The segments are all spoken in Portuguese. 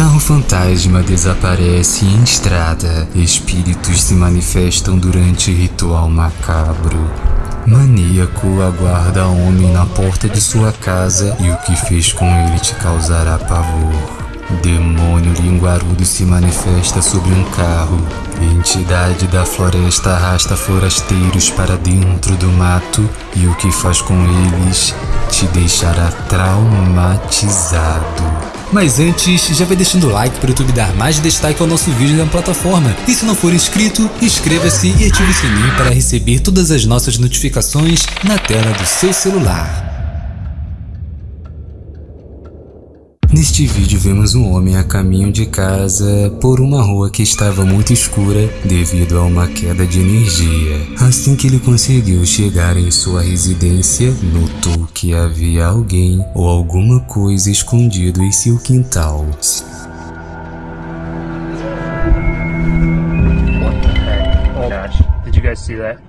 Carro fantasma desaparece em estrada. Espíritos se manifestam durante ritual macabro. Maníaco aguarda homem na porta de sua casa e o que fez com ele te causará pavor. Demônio linguarudo se manifesta sobre um carro. Entidade da floresta arrasta forasteiros para dentro do mato e o que faz com eles te deixará traumatizado. Mas antes, já vai deixando o like para o YouTube dar mais destaque ao nosso vídeo na plataforma. E se não for inscrito, inscreva-se e ative o sininho para receber todas as nossas notificações na tela do seu celular. Neste vídeo vemos um homem a caminho de casa por uma rua que estava muito escura devido a uma queda de energia. Assim que ele conseguiu chegar em sua residência, notou que havia alguém ou alguma coisa escondido em seu quintal. Oh. Did you guys see that?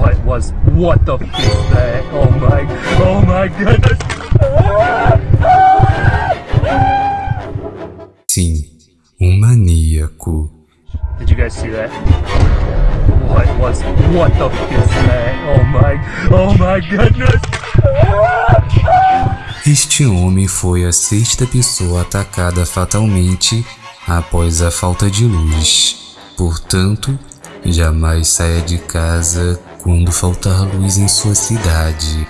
What was what the f is that? Oh my oh my goodness. That? What was what the is that? Oh my oh my goodness. Este homem foi a sexta pessoa atacada fatalmente após a falta de luz. Portanto, jamais saia de casa quando faltar luz em sua cidade.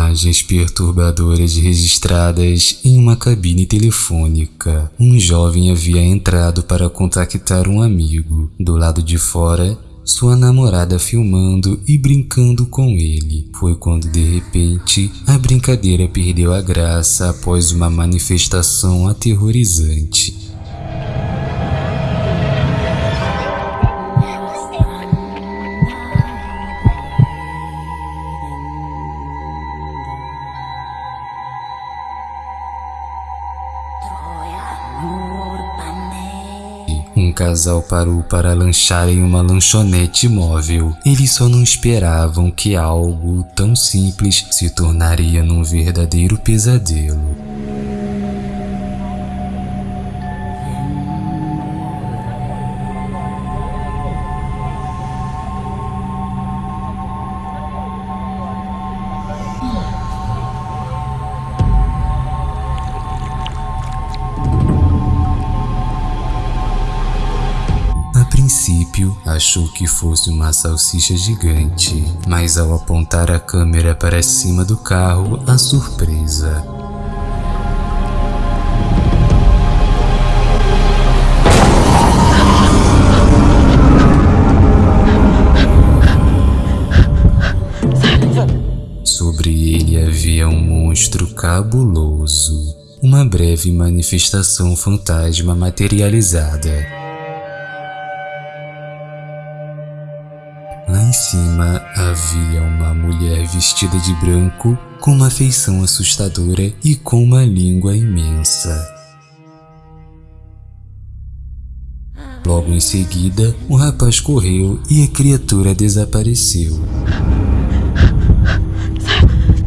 Imagens perturbadoras registradas em uma cabine telefônica. Um jovem havia entrado para contactar um amigo. Do lado de fora, sua namorada filmando e brincando com ele. Foi quando de repente a brincadeira perdeu a graça após uma manifestação aterrorizante. Casal parou para lanchar em uma lanchonete móvel. Eles só não esperavam que algo tão simples se tornaria num verdadeiro pesadelo. Achou que fosse uma salsicha gigante, mas ao apontar a câmera para cima do carro, a surpresa. Sobre ele havia um monstro cabuloso, uma breve manifestação fantasma materializada. Cima havia uma mulher vestida de branco, com uma feição assustadora e com uma língua imensa. Logo em seguida, o rapaz correu e a criatura desapareceu.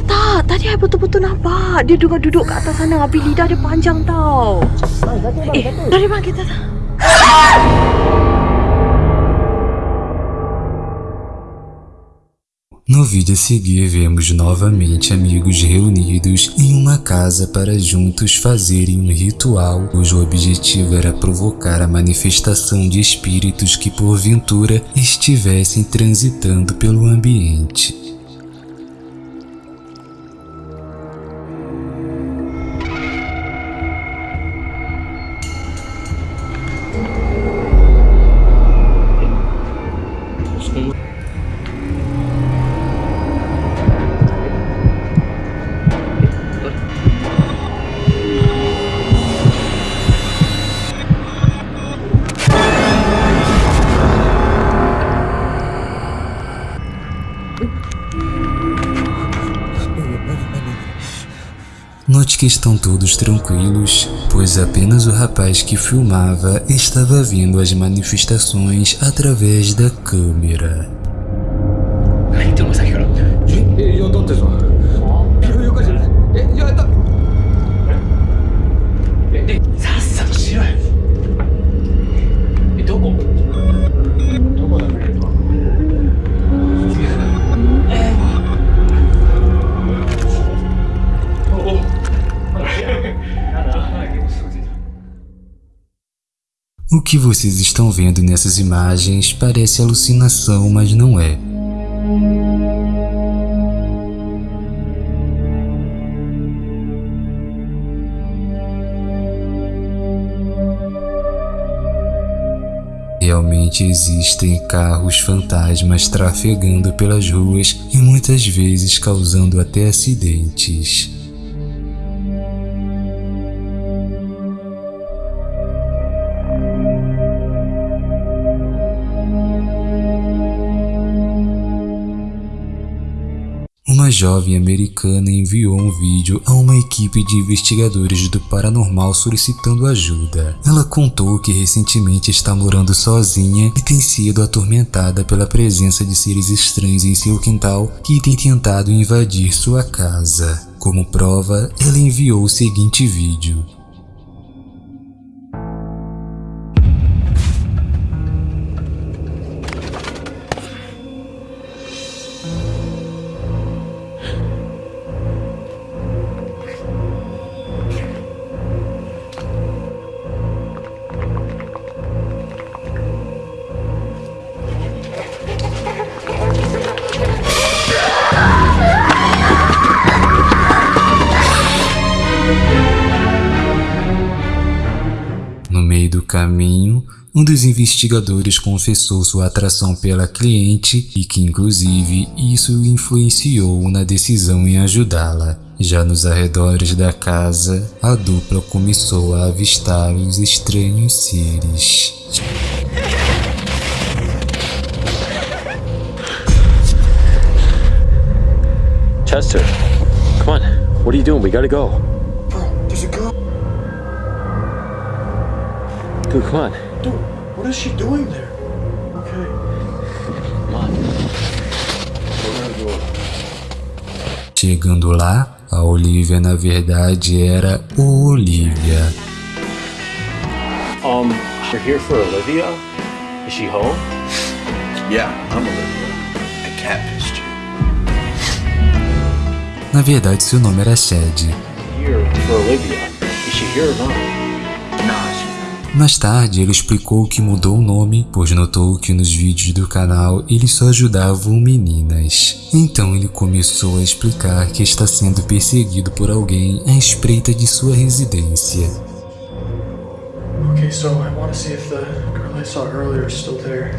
Tak, tadi I betul-betul nampak. Dia tengah duduk kat atas sana. Habis lidah dia panjang tau. Eh, dari bang kita No vídeo a seguir, vemos novamente amigos reunidos em uma casa para juntos fazerem um ritual cujo objetivo era provocar a manifestação de espíritos que porventura estivessem transitando pelo ambiente. Note que estão todos tranquilos, pois apenas o rapaz que filmava estava vendo as manifestações através da câmera. O que vocês estão vendo nessas imagens parece alucinação, mas não é. Realmente existem carros fantasmas trafegando pelas ruas e muitas vezes causando até acidentes. Jovem americana enviou um vídeo a uma equipe de investigadores do paranormal solicitando ajuda. Ela contou que recentemente está morando sozinha e tem sido atormentada pela presença de seres estranhos em seu quintal que têm tentado invadir sua casa. Como prova, ela enviou o seguinte vídeo. Caminho, um dos investigadores confessou sua atração pela cliente e que, inclusive, isso influenciou na decisão em ajudá-la. Já nos arredores da casa, a dupla começou a avistar os estranhos seres. Chester, come on. What are you doing? We gotta go. Dude, come on. Dude, what is she doing there? Okay. Come on. Chegando lá, a Olivia na verdade era o Olivia. Um, you're here for Olivia? Is she home? Yeah, I'm Olivia. I catfished you. Na verdade, seu nome era Shed. Here for Olivia. Is she here or not? Nah, Mais tarde, ele explicou que mudou o nome, pois notou que nos vídeos do canal eles só ajudavam meninas. Então ele começou a explicar que está sendo perseguido por alguém à espreita de sua residência. Okay, so I want to see if the girl I saw earlier is still there.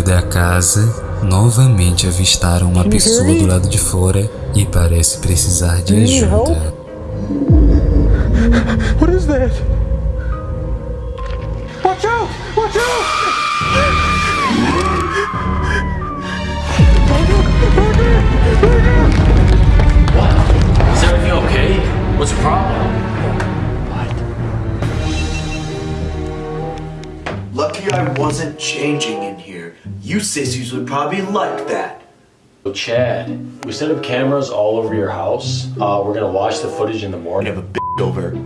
Dentro da casa, novamente avistaram uma pessoa do lado de fora e parece precisar de ajuda. What is that? Watch out! Watch out! Is everything okay? What's the problem? Lucky I wasn't changing in here. You sissies would probably like that. So, Chad, we set up cameras all over your house. Uh, we're gonna watch the footage in the morning. have a b over.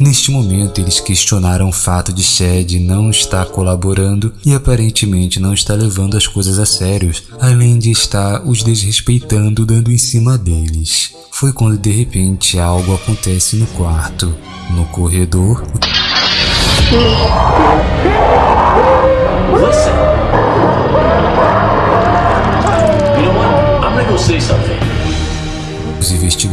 Neste momento, eles questionaram o fato de Shed não estar colaborando e aparentemente não está levando as coisas a sério, além de estar os desrespeitando dando em cima deles. Foi quando de repente algo acontece no quarto. No corredor,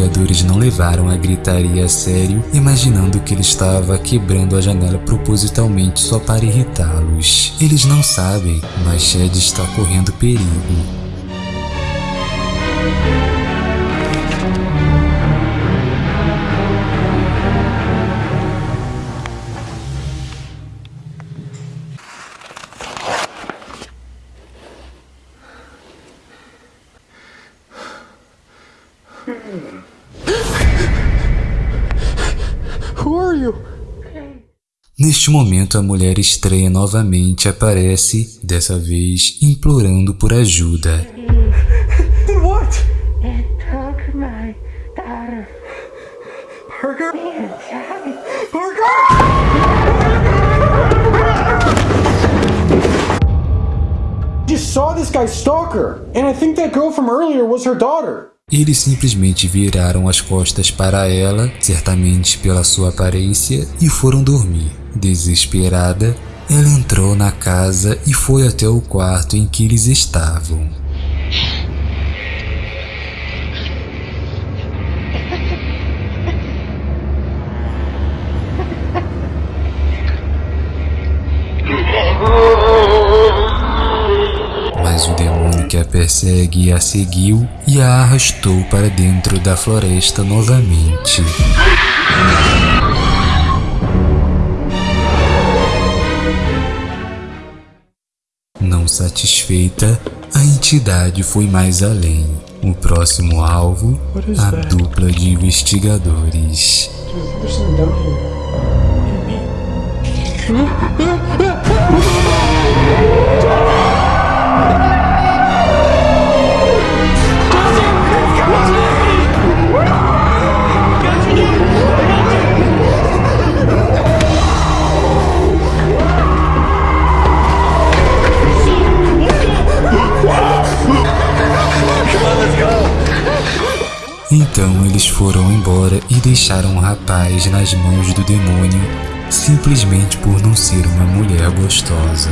investigadores não levaram a gritaria a sério, imaginando que ele estava quebrando a janela propositalmente só para irritá-los. Eles não sabem, mas Shed está correndo perigo. Neste momento, a mulher estranha novamente aparece, dessa vez implorando por ajuda. What? It took my daughter. Just saw this guy stalk her, and I think that girl from earlier was her daughter. Eles simplesmente viraram as costas para ela, certamente pela sua aparência, e foram dormir. Desesperada, ela entrou na casa e foi até o quarto em que eles estavam. Que a persegue a seguiu e a arrastou para dentro da floresta novamente. Não satisfeita, a entidade foi mais além. O próximo alvo, a dupla de investigadores. Então eles foram embora e deixaram o rapaz nas mãos do demônio, simplesmente por não ser uma mulher gostosa.